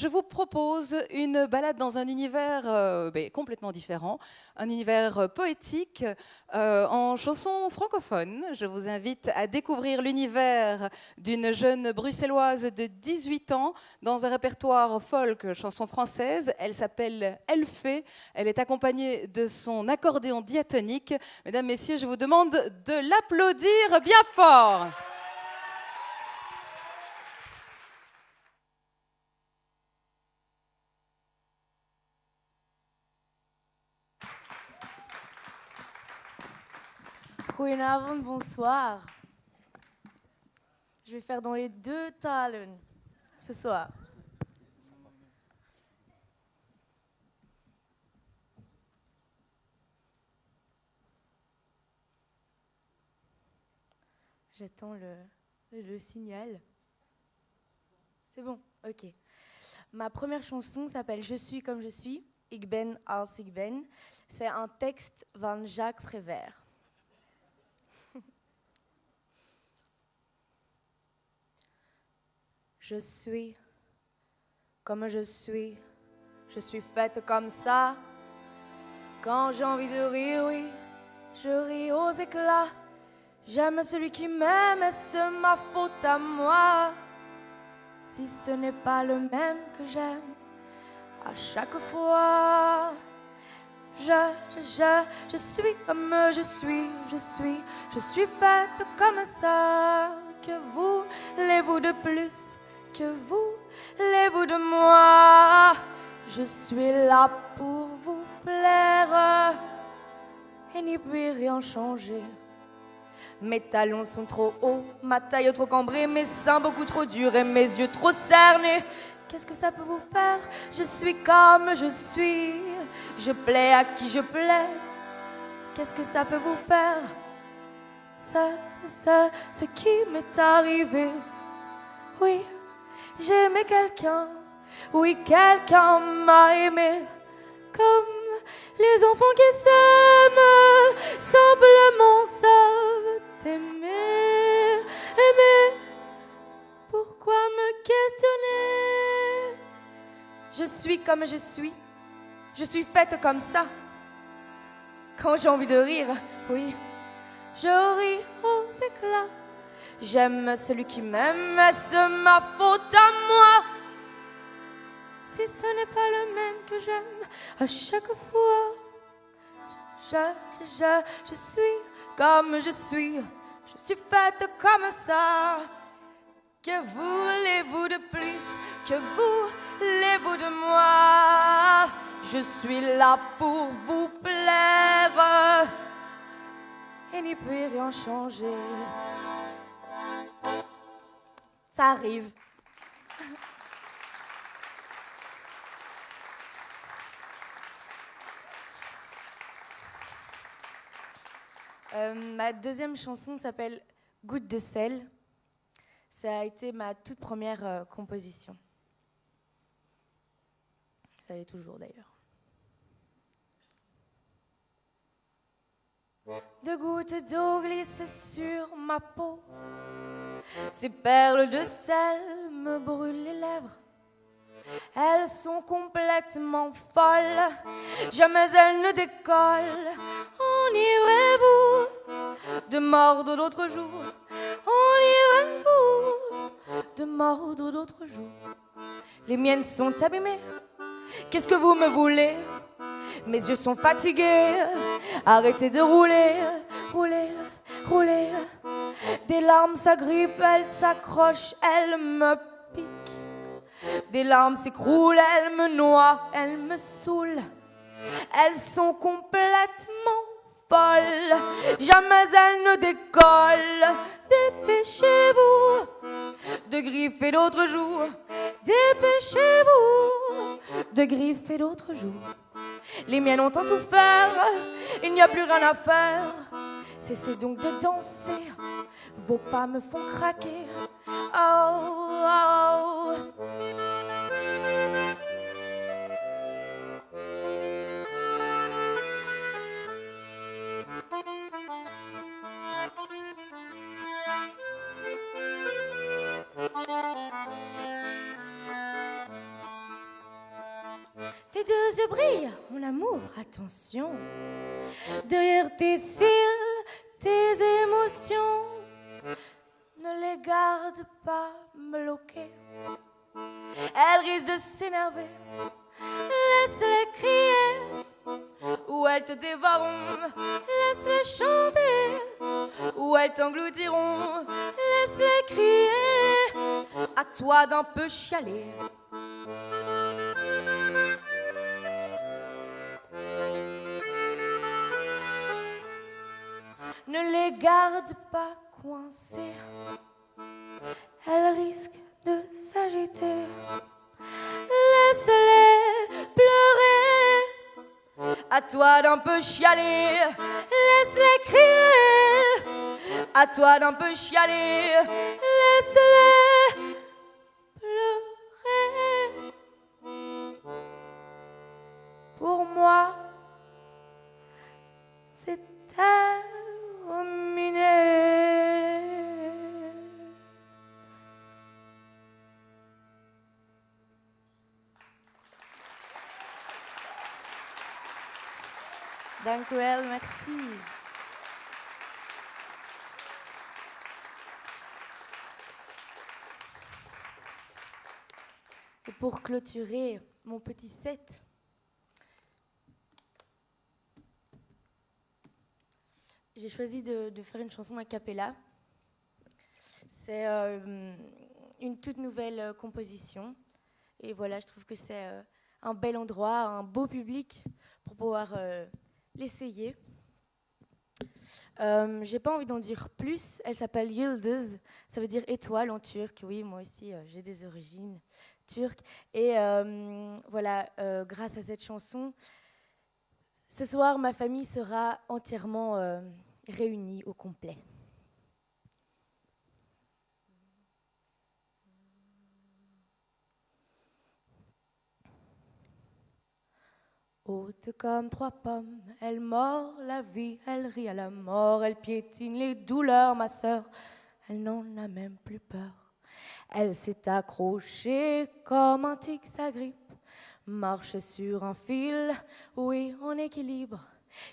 je vous propose une balade dans un univers euh, ben, complètement différent, un univers euh, poétique euh, en chanson francophone. Je vous invite à découvrir l'univers d'une jeune bruxelloise de 18 ans dans un répertoire folk chanson française. Elle s'appelle Elfée. Elle est accompagnée de son accordéon diatonique. Mesdames, Messieurs, je vous demande de l'applaudir bien fort. Goedenavond, bonsoir. Je vais faire dans les deux talen ce soir. J'attends le, signal. C'est bon, ok. Ma première chanson s'appelle Je suis comme je suis, Ik ben als. C'est un texte van Jacques Prévert. Je suis comme je suis, je suis faite comme ça. Quand j'ai envie de rire, oui, je ris aux éclats. J'aime celui qui m'aime, est-ce ma faute à moi Si ce n'est pas le même que j'aime, à chaque fois. Je, je, je, suis comme je suis, je suis, je suis faite comme ça. Que voulez-vous de plus? Que vous, voulez-vous de moi Je suis là pour vous plaire et n'y puis rien changer. Mes talons sont trop hauts, ma taille trop cambrée, mes seins beaucoup trop durs et mes yeux trop cernés. Qu'est-ce que ça peut vous faire? Je suis comme je suis, je plais à qui je plais. Qu'est-ce que ça peut vous faire? Ça, c'est ça, ce qui m'est arrivé. Oui, j'ai aimé quelqu'un, oui, quelqu'un m'a aimé, comme les enfants qui s'aiment, simplement savent aimer, aimer. Pourquoi me questionner? Je suis comme je suis, je suis faite comme ça. Quand j'ai envie de rire, oui, je ris aux éclats. J'aime celui qui m'aime, est-ce ma faute à moi? Si ce n'est pas le même que j'aime à chaque fois, je, je, je suis comme je suis, je suis faite comme ça. Que voulez-vous de plus? Que voulez-vous de moi? Je suis là pour vous plaire. Et n'y peut rien changer ça arrive. Euh, ma deuxième chanson s'appelle Goutte de sel. Ça a été ma toute première euh, composition. Ça l'est toujours d'ailleurs. De gouttes d'eau glissent sur ma peau. Ces perles de sel me brûlent les lèvres. Elles sont complètement folles, jamais elles ne décollent. Enivrez-vous de mordre d'autres jours. Enivrez-vous de mordre d'autres jours. Les miennes sont abîmées. Qu'est-ce que vous me voulez? Mes yeux sont fatigués. Arrêtez de rouler, rouler, rouler. Larmes s'agrippent, elles s'accrochent, elles me piquent. Des larmes s'écroulent, elles me noient, elles me saoulent. Elles sont complètement folles, jamais elles ne décollent. Dépêchez-vous de griffer d'autres jours. Dépêchez-vous de griffer d'autres jours. Les miennes ont tant souffert, il n'y a plus rien à faire. Cessez donc de danser, vos pas me font craquer. Oh, oh. tes deux yeux brillent, mon amour, attention. Derrière tes cils, tes émotions, ne les garde pas bloquées. Elles risquent de s'énerver, laisse-les crier. Ou elles te dévoreront, laisse-les chanter. Ou elles t'engloutiront, laisse-les crier. À toi d'un peu chialer. Ne les garde pas coincés, elles risquent de s'agiter. Laisse-les pleurer, à toi d'un peu chialer. Laisse-les crier, à toi d'un peu chialer. Laisse-les pleurer. Pour moi, c'est Merci. Et pour clôturer mon petit set, j'ai choisi de, faire une chanson a cappella. C'est euh, une toute nouvelle euh, composition. Et voilà, je trouve que c'est euh, un bel endroit, un beau public pour pouvoir l'essayer. Euh, j'ai pas envie d'en dire plus. Elle s'appelle Yıldız. Ça veut dire étoile en turc. Oui, moi aussi, euh, j'ai des origines turques. Et euh, voilà, euh, grâce à cette chanson, ce soir, ma famille sera entièrement réunie au complet. Haute comme trois pommes, elle mord la vie, elle rit à la mort, elle piétine les douleurs, ma sœur, elle n'en a même plus peur. Elle s'est accrochée comme un tic sa grippe, marche sur un fil, oui, en équilibre.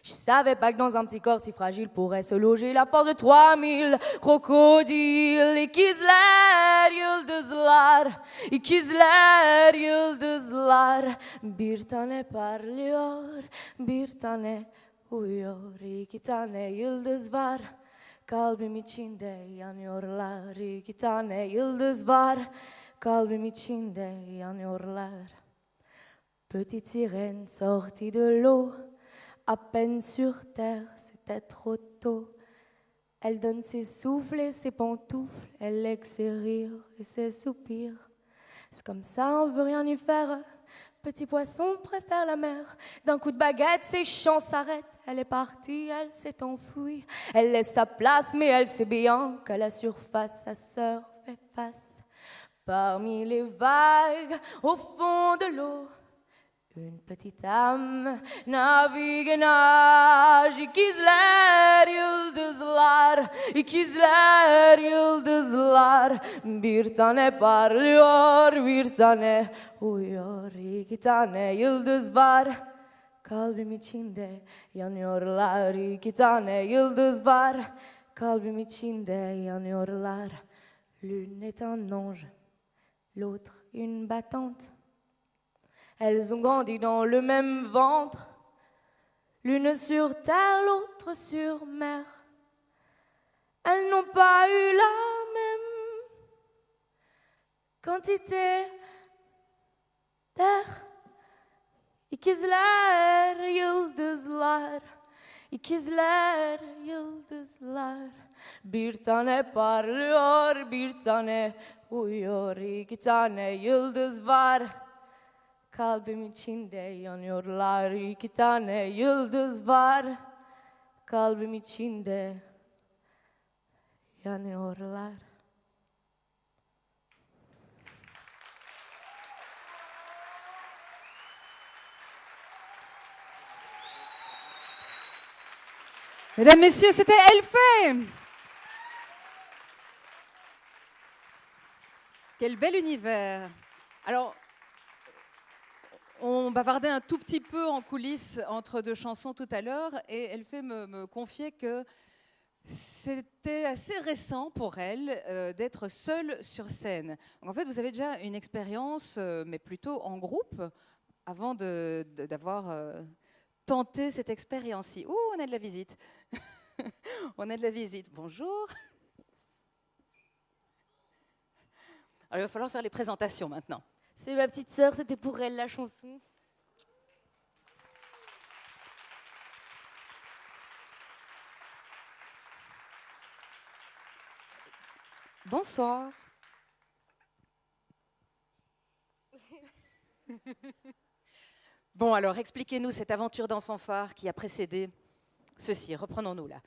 Je savais pas que dans un petit corps si fragile pourrait se loger la force de 3000 crocodiles. İkizler, yıldızlar, ikizler, yıldızlar. Bir tane parlıyor, bir tane uyuyor. İki tane yıldız var, kalbim içinde yanıyorlar. İki tane yıldız var, kalbim içinde yanıyorlar. Petite sirène sortie de l'eau, à peine sur terre, c'était trop tôt. Elle donne ses souffles et ses pantoufles, elle lègue ses rires et ses soupirs. C'est comme ça, on veut rien y faire. Petit poisson préfère la mer. D'un coup de baguette, ses chants s'arrêtent. Elle est partie, elle s'est enfuie. Elle laisse sa place, mais elle sait bien qu'à la surface, sa sœur fait face. Parmi les vagues, au fond de l'eau, une petite âme navigue nage. İkizler, yıldızlar, ikizler, yıldızlar. Bir tane parlıyor, bir tane uyuyor. İki tane yıldız var. Kalbim içinde yanıyorlar. İki tane yıldız var. Kalbim içinde yanıyorlar. L'une est un ange, l'autre une battante. Elles ont grandi dans le même ventre, l'une sur terre, l'autre sur mer. Elles n'ont pas eu la même quantité d'air. İkizler, yıldızlar, ikizler, yıldızlar. Bir tane parlıyor, bir tane uyuyor, iki tane yıldız var. Kalbim içinde yanıyorlar iki tane yıldız var. Kalbim içinde yanıyorlar. Mesdames, Messieurs, c'était Elfé Quel bel univers Alors, On bavardait un tout petit peu en coulisses entre deux chansons tout à l'heure et elle fait me, confier que c'était assez récent pour elle euh, d'être seule sur scène. Donc en fait, vous avez déjà une expérience, euh, mais plutôt en groupe, avant d'avoir euh, tenté cette expérience-ci. Ouh, on a de la visite. on a de la visite. Bonjour. Alors, il va falloir faire les présentations maintenant. C'est ma petite sœur, c'était pour elle la chanson. Bonsoir. Bon, alors expliquez-nous cette aventure d'enfant phare qui a précédé ceci. Reprenons-nous là.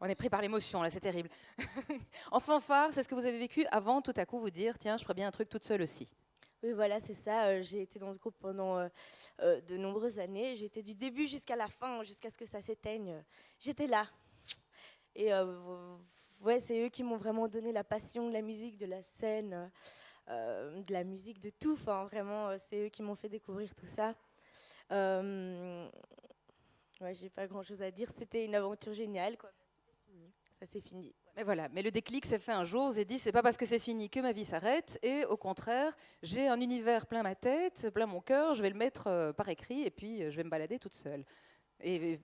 On est pris par l'émotion, là, c'est terrible. enfant phare, c'est ce que vous avez vécu avant tout à coup vous dire tiens, je ferais bien un truc toute seule aussi. Oui, voilà, c'est ça. Euh, j'ai été dans ce groupe pendant euh, euh, de nombreuses années. J'étais du début jusqu'à la fin, jusqu'à ce que ça s'éteigne. J'étais là. Et ouais, c'est eux qui m'ont vraiment donné la passion de la musique, de la scène, de la musique, de tout. Vraiment, c'est eux qui m'ont fait découvrir tout ça. Ouais, j'ai pas grand chose à dire. C'était une aventure géniale, quoi. Ça s'est fini. Mais voilà, mais le déclic s'est fait un jour. J'ai dit, c'est pas parce que c'est fini que ma vie s'arrête. Et au contraire, j'ai un univers plein ma tête, plein mon cœur. Je vais le mettre par écrit et puis je vais me balader toute seule. Et,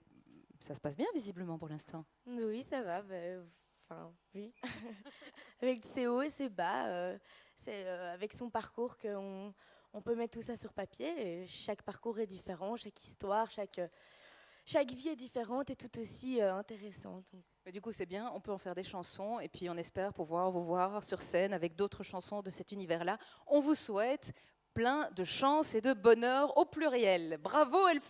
ça se passe bien visiblement pour l'instant. Oui, ça va. Ben, Enfin, oui. avec ses hauts et ses bas. Euh, c'est euh, avec son parcours qu'on on peut mettre tout ça sur papier. Et chaque parcours est différent, chaque histoire, chaque, chaque vie est différente et tout aussi euh, intéressante. Du coup, c'est bien, on peut en faire des chansons et puis on espère pouvoir vous voir sur scène avec d'autres chansons de cet univers-là. On vous souhaite plein de chance et de bonheur au pluriel. Bravo, elle